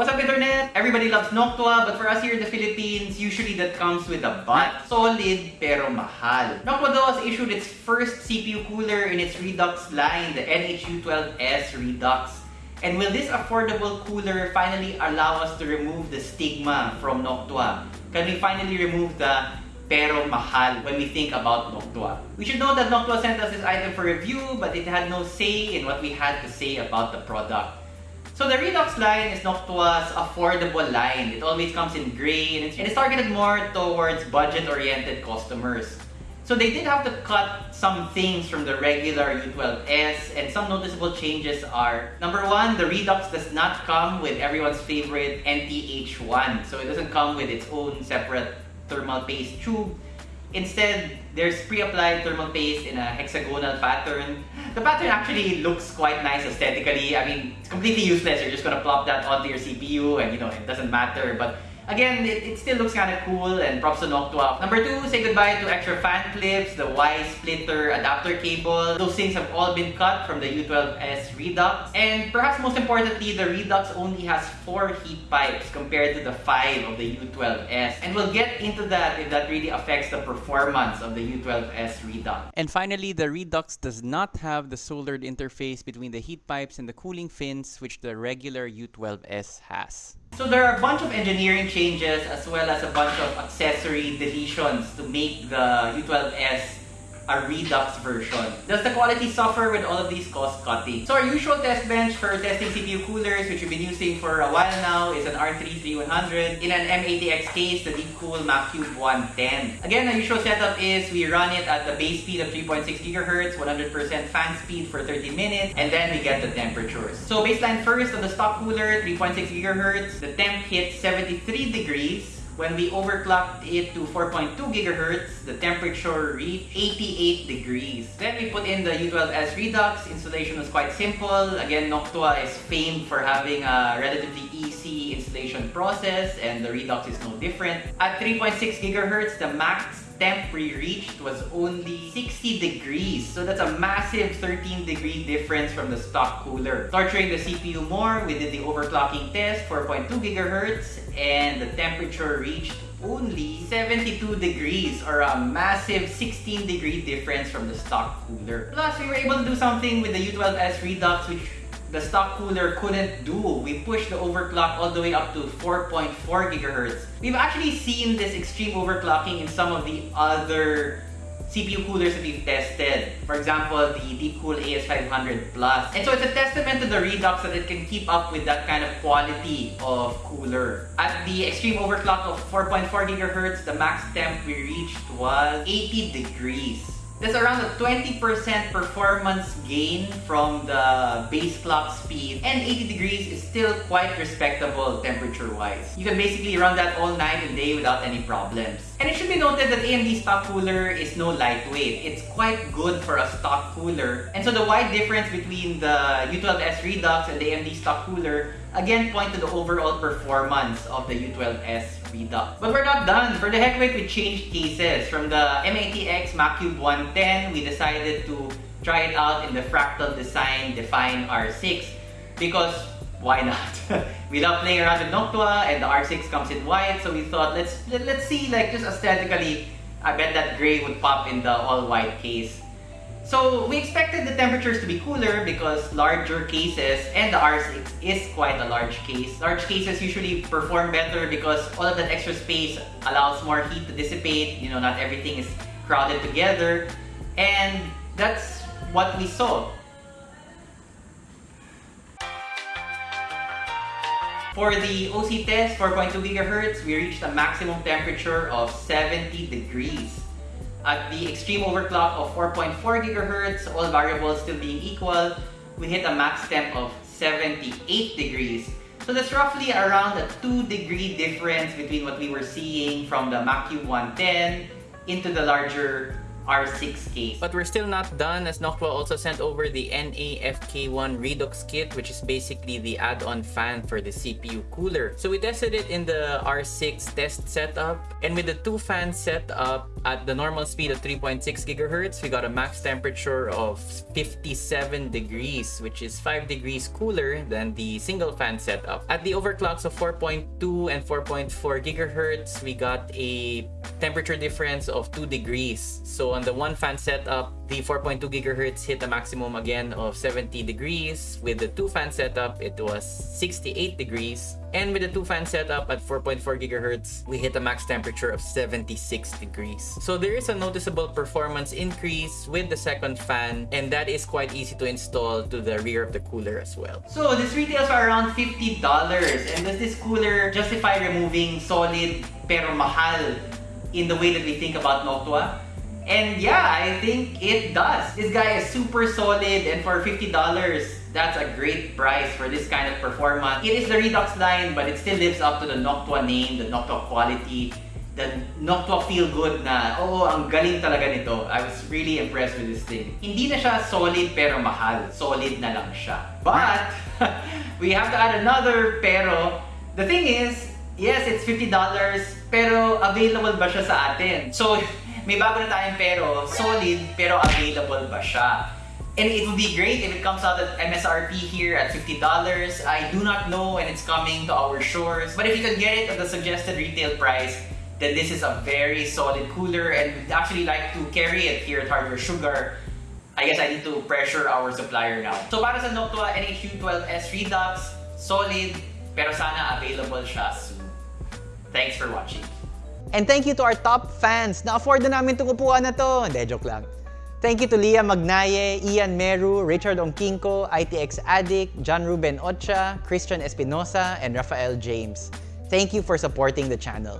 What's up internet? Everybody loves Noctua, but for us here in the Philippines, usually that comes with a but. Solid pero mahal. Noctua though has issued its first CPU cooler in its Redux line, the NHU12S Redux. And will this affordable cooler finally allow us to remove the stigma from Noctua? Can we finally remove the pero mahal when we think about Noctua? We should know that Noctua sent us this item for review, but it had no say in what we had to say about the product. So the Redux line is Noctua's affordable line. It always comes in and it's, and it's targeted more towards budget-oriented customers. So they did have to cut some things from the regular U12S and some noticeable changes are Number one, the Redux does not come with everyone's favorite NTH1. So it doesn't come with its own separate thermal paste tube. Instead, there's pre-applied thermal paste in a hexagonal pattern. The pattern actually looks quite nice aesthetically. I mean, it's completely useless. You're just gonna plop that onto your CPU and you know, it doesn't matter. But Again, it, it still looks kind of cool and props to Noctua. Number two, say goodbye to extra fan clips, the Y splitter adapter cable. Those things have all been cut from the U12S Redux. And perhaps most importantly, the Redux only has four heat pipes compared to the five of the U12S. And we'll get into that if that really affects the performance of the U12S Redux. And finally, the Redux does not have the soldered interface between the heat pipes and the cooling fins, which the regular U12S has. So there are a bunch of engineering changes as well as a bunch of accessory deletions to make the U12S a Redux version. Does the quality suffer with all of these cost cutting? So our usual test bench for testing CPU coolers, which we've been using for a while now, is an R3 3100 in an M80X case, the Deepcool Macube 110. Again, the usual setup is we run it at the base speed of 3.6 GHz, 100% fan speed for 30 minutes, and then we get the temperatures. So baseline first of the stock cooler, 3.6 GHz, the temp hits 73 degrees, when we overclocked it to 4.2 gigahertz, the temperature reached 88 degrees. Then we put in the U12S Redux. Installation was quite simple. Again, Noctua is famed for having a relatively easy installation process and the Redux is no different. At 3.6 gigahertz, the max temp we reached was only 60 degrees. So that's a massive 13 degree difference from the stock cooler. Torturing the CPU more, we did the overclocking test, 4.2 gigahertz, and the temperature reached only 72 degrees or a massive 16 degree difference from the stock cooler. Plus, we were able to do something with the U12S Redux which the stock cooler couldn't do. We pushed the overclock all the way up to 4.4 gigahertz. We've actually seen this extreme overclocking in some of the other CPU coolers that we've tested. For example, the Deepcool AS500 Plus. And so it's a testament to the Redux that it can keep up with that kind of quality of cooler. At the extreme overclock of 4.4 gigahertz, the max temp we reached was 80 degrees. There's around a 20% performance gain from the base clock speed and 80 degrees is still quite respectable temperature-wise. You can basically run that all night and day without any problems. And it should be noted that AMD stock cooler is no lightweight. It's quite good for a stock cooler. And so the wide difference between the U12S Redux and the AMD stock cooler again point to the overall performance of the U12S Redux. But we're not done. For the heck of it, we changed cases. From the M80X 110, we decided to try it out in the Fractal Design Define R6 because why not? we love playing around with Noctua and the R6 comes in white, so we thought let, us let us see like just aesthetically, I bet that gray would pop in the all white case. So we expected the temperatures to be cooler because larger cases, and the R6 is quite a large case. Large cases usually perform better because all of that extra space allows more heat to dissipate. You know, not everything is crowded together. And that's what we saw. For the OC test, 4.2 gigahertz, we reached a maximum temperature of 70 degrees. At the extreme overclock of 4.4 gigahertz, all variables still being equal, we hit a max temp of 78 degrees. So that's roughly around a 2 degree difference between what we were seeing from the Macube 110 into the larger R6 case. But we're still not done as Noctua also sent over the NAFK1 Redux kit which is basically the add-on fan for the CPU cooler. So we tested it in the R6 test setup and with the two fans set up At the normal speed of 3.6 gigahertz, we got a max temperature of 57 degrees, which is 5 degrees cooler than the single fan setup. At the overclocks of 4.2 and 4.4 gigahertz, we got a temperature difference of 2 degrees. So on the one fan setup, the 4.2 gigahertz hit a maximum again of 70 degrees. With the two fan setup, it was 68 degrees. And with the two fan setup at 4.4 gigahertz, we hit a max temperature of 76 degrees. So there is a noticeable performance increase with the second fan, and that is quite easy to install to the rear of the cooler as well. So this retails for around $50 and does this cooler justify removing solid pero mahal in the way that we think about Noctua? And yeah, I think it does. This guy is super solid and for $50, that's a great price for this kind of performance. It is the Redux line but it still lives up to the Noctua name, the Noctua quality, the Noctua feel good na, oh, ang galing talaga nito. I was really impressed with this thing. Hindi na siya solid pero mahal. Solid na lang siya. But, we have to add another pero. The thing is, yes, it's $50 pero available ba siya sa atin? So, may bago na tayong pero, solid pero available ba siya? And it would be great if it comes out at MSRP here at $50. I do not know when it's coming to our shores. But if you can get it at the suggested retail price, then this is a very solid cooler and we'd actually like to carry it here at Hardware Sugar. I guess I need to pressure our supplier now. So para sa Noctua NHU12S Redux, solid, pero sana available siya soon. Thanks for watching. And thank you to our top fans. Na-afford na namin itong upuan na to. Hindi, joke lang. Thank you to Leah Magnaye, Ian Meru, Richard Ongkinko, ITX Addict, John Ruben Ocha, Christian Espinosa, and Rafael James. Thank you for supporting the channel.